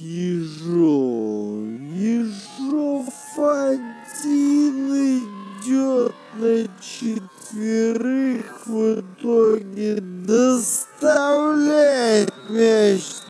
Ежов, Ежов один идет на четверых в итоге доставляет мяч